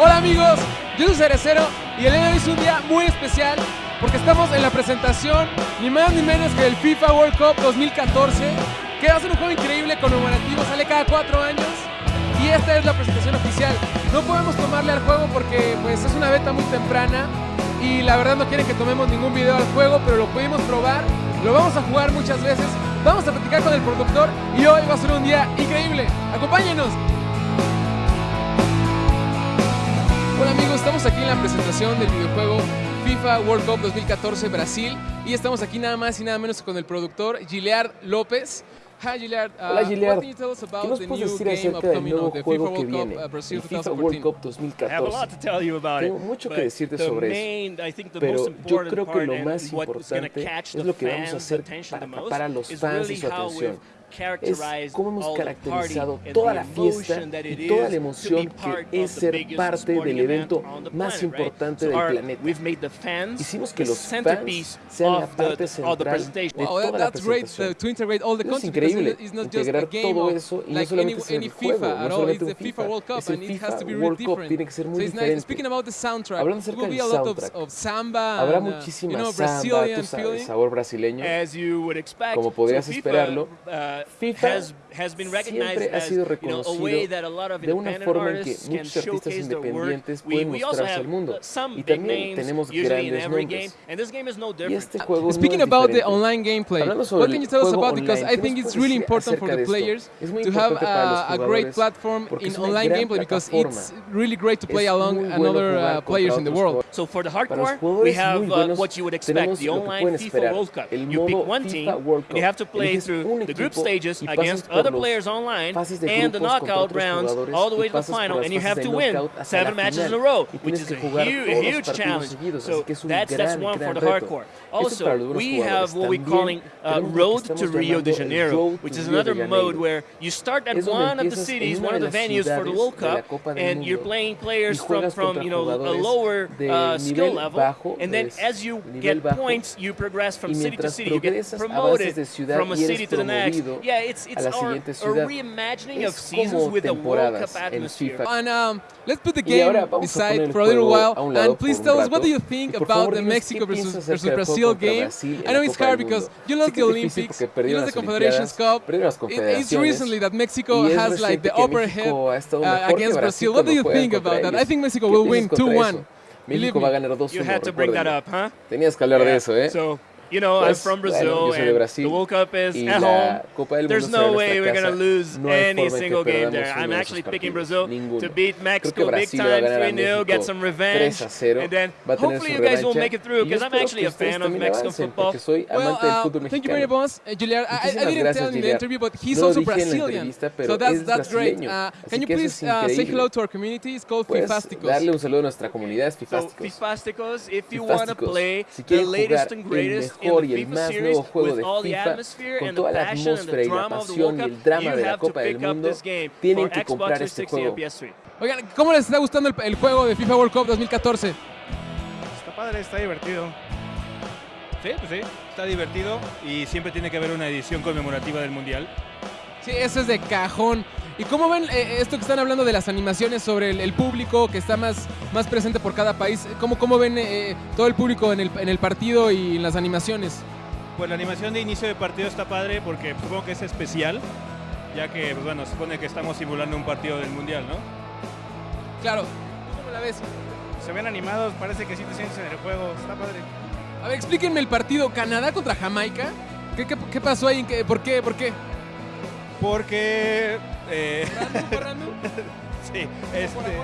Hola amigos, yo soy Cerecero y el día de hoy es un día muy especial porque estamos en la presentación ni más ni menos que del FIFA World Cup 2014 que va a ser un juego increíble, conmemorativo, sale cada cuatro años y esta es la presentación oficial. No podemos tomarle al juego porque pues es una beta muy temprana y la verdad no quieren que tomemos ningún video al juego, pero lo pudimos probar, lo vamos a jugar muchas veces, vamos a platicar con el productor y hoy va a ser un día increíble. Acompáñenos. Hola amigos, estamos aquí en la presentación del videojuego FIFA World Cup 2014 Brasil y estamos aquí nada más y nada menos con el productor Giliard López. Hi Giliard, uh, Hola Giliard, what can you tell us ¿qué about nos the puedes new decir game acerca del upcoming nuevo of the FIFA juego que World Cup viene, uh, el FIFA World 2014? Cup I have a lot 2014? to tell you about Tengo it. mucho que decirte sobre eso. Pero yo creo que lo más importante es lo que vamos a hacer para the most atrapar a los fans y su atención. We've Es cómo hemos caracterizado toda la fiesta y toda la emoción que es ser parte del event evento más importante del planeta. We've made the fans Hicimos que the los fans centerpiece sean la of the, parte central presentation. de toda la that's great presentación. uh, to integrate all the Eso es increíble, it- it's not just a integrar game todo eso y no like solamente any, es el juego, FIFA no at all. It's solamente the un FIFA FIFA, World Cup es el and it has FIFA to be World really Cup, different. tiene que ser muy so it's nice. diferente. Speaking about the soundtrack, Hablando it acerca will be del a lot of, soundtrack. Habrá uh, muchísima samba, sabes, sabor brasileño. As you would expect, Como podrías esperarlo, uh, FIFA has, has been recognized siempre ha as sido you know, a way reconocido that a lot of de una independent forma en que artists can muchos artistas showcase their work. independientes We, pueden we also mostrarse have al mundo. uh, some Y big también names tenemos usually in grandes every nombres. game, and this game is no Y different. este juego Speaking no es about the diferente. online gameplay, Hablando sobre what can el you tell us juego about? Because online, I ¿qué think nos it's puedes really decir important for acerca the de esto? players Es muy to have importante para los a, a great jugadores platform porque in es una online gran gameplay because plataforma. it's really great to play Es along muy bueno another jugar uh, contra players in the otros world. jugadores. So for the Para los hardcore, we jugadores have muy uh, buenos, what you would expect, tenemos the lo que online pueden FIFA esperar, World Cup. el You pick modo one FIFA team, World and you have to Cup. play Eliges through un the group equipo stages y pasas against por other los players online fases de and the grupos contra knockout otros rounds jugadores all the y way to the pasas por final, las and you fases have de to win knockout hasta seven la matches in final. a row, Y which tienes is que a jugar huge, todos los huge partidos challenge. seguidos, So así que es un that's, that's gran, one gran for the reto. hardcore. Esto es para los Also, buenos we jugadores. have what we También calling uh, tenemos lo que Road estamos to Rio de llamando el Janeiro, Road which to is Rio de another Janeiro. mode where you start at Es donde one of the empiezas en cities, una one of de the las venues for the ciudades World de la Cup, Copa del and you're Mundo. playing Y players from, juegas from contra you know a jugadores lower de uh, skill nivel level, bajo, and then es as you nivel get bajo, points, you progress from y city to mientras city. You get progresas, promoted avanzas de ciudad from a y eres city to the next. promovido Yeah, it's a it's la our siguiente a ciudad. reimagining Es of seasons como with a World temporadas Cup en atmosphere. FIFA. And um, let's put the Y ahora game vamos a poner aside el for a little juego while a un lado and please por un tell us what do you think Y por about favor, the Mexico qué versus, piensas versus Brazil game. I know it's hard because you Sé lost que the es difícil Olympics, porque you lost the Confederations Cup. it's recently that Mexico Y es has like the que upper head uh, against Brazil. What do you think contra about that? I think Mexico ¿Qué will piensas win contra 2-1. eso? Believe México va a ganar 2-1. You had to bring that recuérdenlo. up, huh? Tenías que hablar de eso, ¿eh? So, you know, I'm Pues, from bueno, Brazil, yo soy de and Brasil, the World Cup is y at la home. Copa del There's Mundo será no en way nuestra we're casa. gonna lose No hay any forma en que single game perdamos there. uno I'm de actually esos picking partidos. Brazil Ninguno. to beat Creo que Mexico big Brasil le va a time, ganar a 3-0, get México some revenge, 3-0. and then Va a tener hopefully su you guys will revancha. make it through, Y yo because I'm espero actually que a ustedes fan of también Mexican avancen, football. porque soy Well, amante del uh, fútbol thank you very mexicano. much, uh, Julian. I, I Muchísimas didn't gracias, tell in the Julián. interview, but he's No lo also dije en la Brazilian. entrevista, pero So that's, es that's great. brasileño. Uh, Así can you que eso please es uh, say increíble. hello to our community? It's called Puedes Fifásticos. darle un saludo a nuestra comunidad, So, Fifásticos. Fifásticos, if you want to Fifásticos. play Si the quieren latest jugar and el greatest in mejor y el más nuevo juego de FIFA, atmosphere con toda la atmósfera y la pasión y el drama de la Copa del Mundo, tienen for que Xbox comprar este 360 and juego. PS3. Oigan, ¿cómo les está gustando el, el juego de FIFA World Cup 2014? Está padre, está divertido. Sí, pues sí, está divertido y siempre tiene que haber una edición conmemorativa del Mundial. Sí, eso es de cajón. ¿Y cómo ven eh, esto que están hablando de las animaciones sobre el, el público que está más, más presente por cada país? ¿Cómo, cómo ven eh, todo el público en el, en el partido y en las animaciones? Pues la animación de inicio de partido está padre porque supongo que es especial, ya que, pues bueno, supone que estamos simulando un partido del Mundial, ¿no? Claro. ¿Tú cómo la ves? Se ven animados, parece que sí te sientes en el juego, está padre. A ver, explíquenme el partido Canadá contra Jamaica. ¿Qué, qué, qué pasó ahí? ¿Qué- ¿Por qué? ¿Por qué? Porque, eh, ¿Random, fue random? sí, este,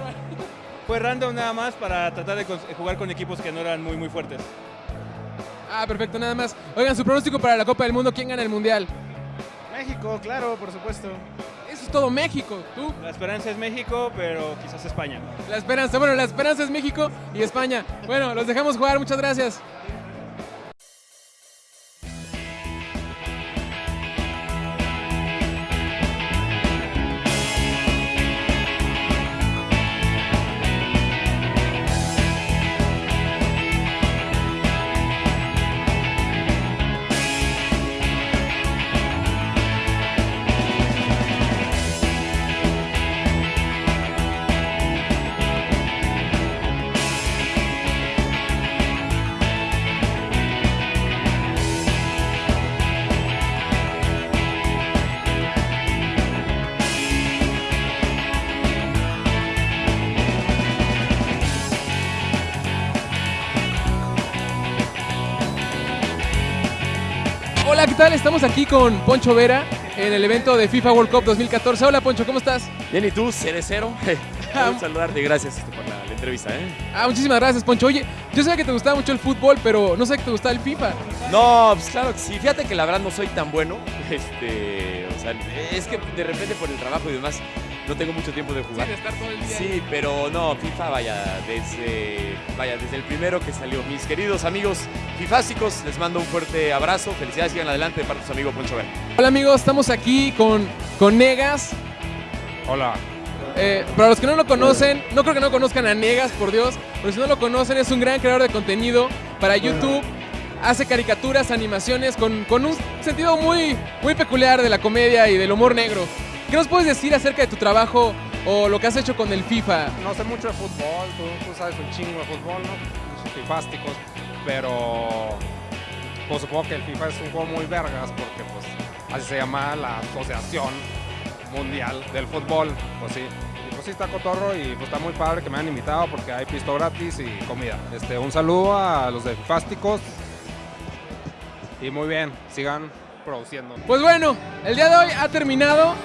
fue random nada más para tratar de jugar con equipos que no eran muy, muy fuertes. Ah, perfecto, nada más. Oigan, su pronóstico para la Copa del Mundo, ¿quién gana el Mundial? México, claro, por supuesto. Eso es todo México. ¿Tú? La esperanza es México, pero quizás España. La esperanza. Bueno, la esperanza es México y España. Bueno, los dejamos jugar. Muchas gracias. Tal? Estamos aquí con Poncho Vera en el evento de FIFA World Cup 2014. Hola Poncho, ¿cómo estás? Bien, ¿y tú, Cerecero? Un saludarte, gracias este, por la, la entrevista, ¿eh? Ah, muchísimas gracias Poncho. Oye, yo sabía que te gustaba mucho el fútbol, pero no sé que te gustaba el FIFA. No, pues claro que sí. Fíjate que la verdad no soy tan bueno. Este, o sea, es que de repente por el trabajo y demás no tengo mucho tiempo de jugar. Sí, de estar todo el día Sí, ahí. pero no, FIFA, vaya, desde, vaya, desde el primero que salió. Mis queridos amigos fifásicos, les mando un fuerte abrazo. Felicidades, sigan adelante de parte de su amigo Poncho Vera. Hola amigos, estamos aquí con, con Negas. Hola. Eh, para los que no lo conocen, no creo que no conozcan a Negas, por Dios, pero si no lo conocen, es un gran creador de contenido para YouTube. Hace caricaturas, animaciones con, con un sentido muy, muy peculiar de la comedia y del humor negro. ¿Qué nos puedes decir acerca de tu trabajo o lo que has hecho con el FIFA? No sé mucho de fútbol, tú, tú sabes un chingo de fútbol, ¿no? Fifásticos, pero pues supongo que el FIFA es un juego muy vergas porque pues así se llama la Asociación Mundial del Fútbol, pues sí. Y pues sí está cotorro y pues está muy padre que me han invitado porque hay pisto gratis y comida. Este, un saludo a los de fifásticos y muy bien, sigan produciendo. Pues bueno, el día de hoy ha terminado.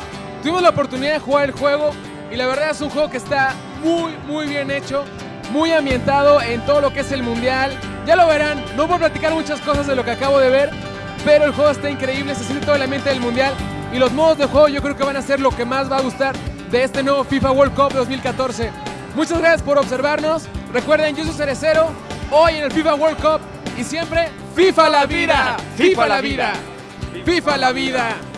Tuvimos la oportunidad de jugar el juego y la verdad es un juego que está muy, muy bien hecho, muy ambientado en todo lo que es el mundial. Ya lo verán, no voy a platicar muchas cosas de lo que acabo de ver, pero el juego está increíble, se siente todo el ambiente del mundial y los modos de juego yo creo que van a ser lo que más va a gustar de este nuevo FIFA World Cup 2014. Muchas gracias por observarnos. Recuerden, yo soy Cerecero, hoy en el FIFA World Cup y siempre FIFA la vida, FIFA la vida, FIFA la vida.